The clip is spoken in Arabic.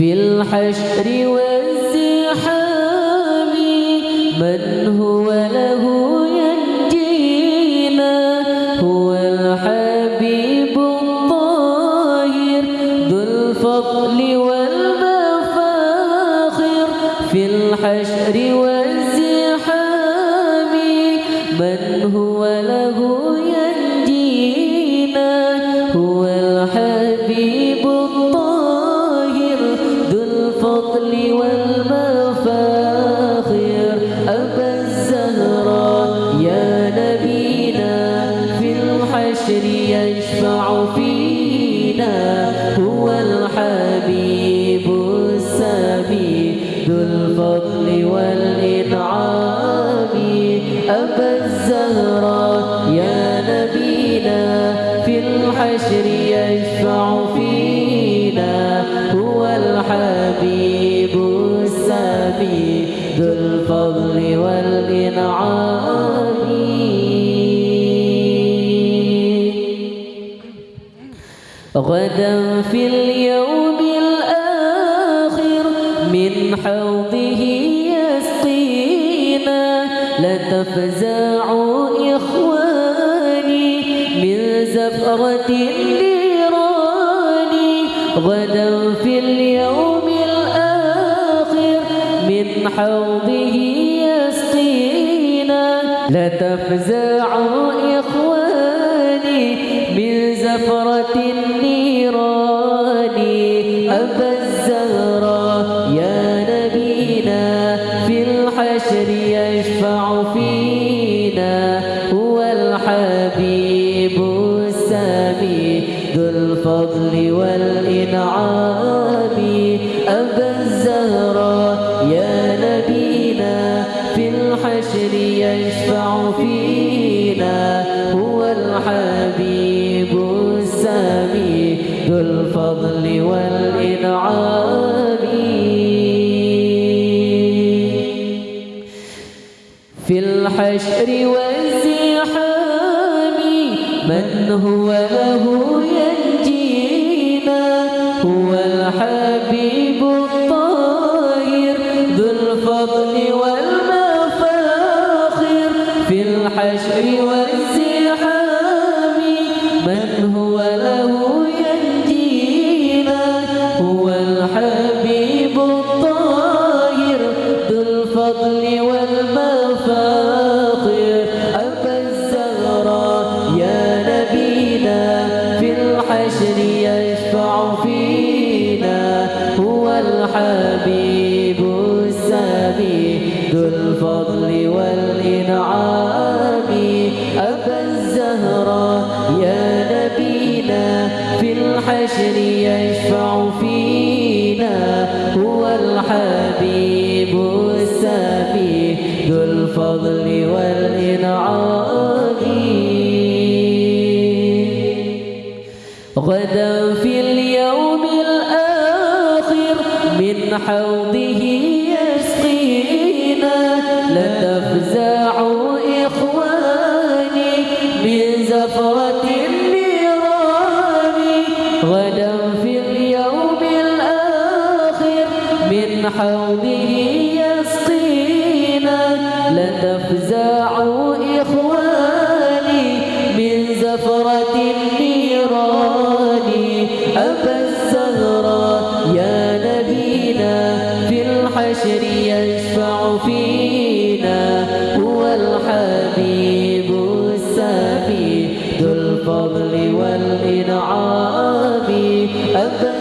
الحشر والزحام من هو له ينجينا هو الحبيب الطاهر ذو الفضل والمفاخر. في الحشر والزحام من هو له الحبيب السامي ذو الفضل والإنعام. أبا الزهراء يا نبينا في الحشر يشفع فينا. هو الحبيب السامي ذو الفضل والإنعام. غدا في اليوم من حوضه يسقينا. لا تفزعوا إخواني من زفرة النيران. غدا في اليوم الآخر من حوضه يسقينا. لا تفزعوا إخواني من زفرة النيران. أبا الحشر يشفع فينا هو الحبيب ذو الفضل والإنعام أبا الزهراء يا نبينا. في الحشر يشفع فينا هو الحبيب ذو الفضل والإنعام في الحشر والزحام من هو له ينجينا والإنعام أبا الزهراء يا نبينا في الحشر يشفع فينا. هو الحبيب السامي ذو الفضل والإنعام. غدا في اليوم الآخر من حوضه يسقينا. لا تفزعوا تفزعوا إخواني من زفرة النيران. أبا الزهراء يا نبينا في الحشر يشفع فينا. هو الحبيب السامي ذو الفضل والإنعام. أبا